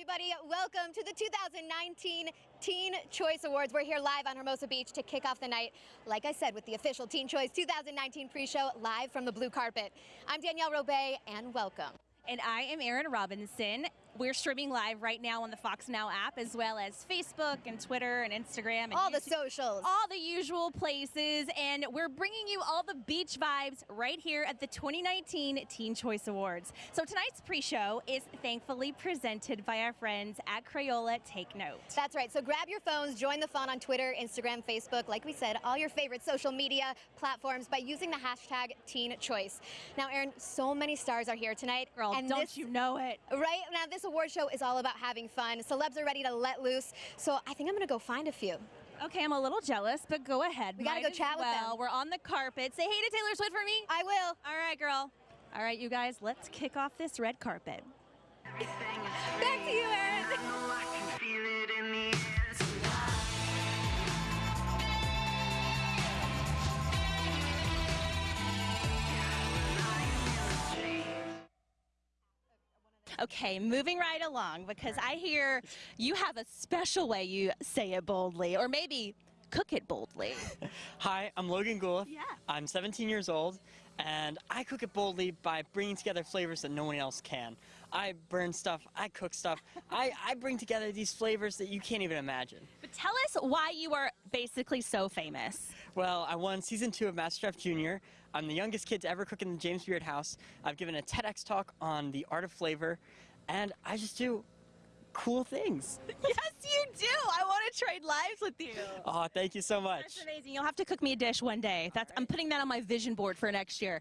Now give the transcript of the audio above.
Everybody? Welcome to the 2019 Teen Choice Awards. We're here live on Hermosa Beach to kick off the night, like I said, with the official Teen Choice 2019 pre-show live from the blue carpet. I'm Danielle Robay, and welcome. And I am Erin Robinson. We're streaming live right now on the Fox Now app, as well as Facebook and Twitter and Instagram. And all YouTube, the socials. All the usual places. And we're bringing you all the beach vibes right here at the 2019 Teen Choice Awards. So tonight's pre-show is thankfully presented by our friends at Crayola Take Note. That's right. So grab your phones, join the fun on Twitter, Instagram, Facebook, like we said, all your favorite social media platforms by using the hashtag Teen Choice. Now, Erin, so many stars are here tonight. Girl, and don't this, you know it? Right? Now, this award show is all about having fun. Celebs are ready to let loose. So I think I'm going to go find a few. Okay, I'm a little jealous, but go ahead. We gotta Might go chat as with well. them. We're on the carpet. Say hey to Taylor Swift for me. I will. All right, girl. All right, you guys, let's kick off this red carpet. Okay, moving right along because I hear you have a special way you say it boldly, or maybe cook it boldly. Hi, I'm Logan Guleff. Yeah. I'm 17 years old, and I cook it boldly by bringing together flavors that no one else can. I burn stuff, I cook stuff, I, I bring together these flavors that you can't even imagine. But tell us why you are basically so famous. Well, I won season two of MasterChef Junior. I'm the youngest kid to ever cook in the James Beard house. I've given a TEDx talk on the art of flavor, and I just do cool things. yes, you do. I want to trade lives with you. Oh, thank you so That's much. amazing. You'll have to cook me a dish one day. That's I'm putting that on my vision board for next year.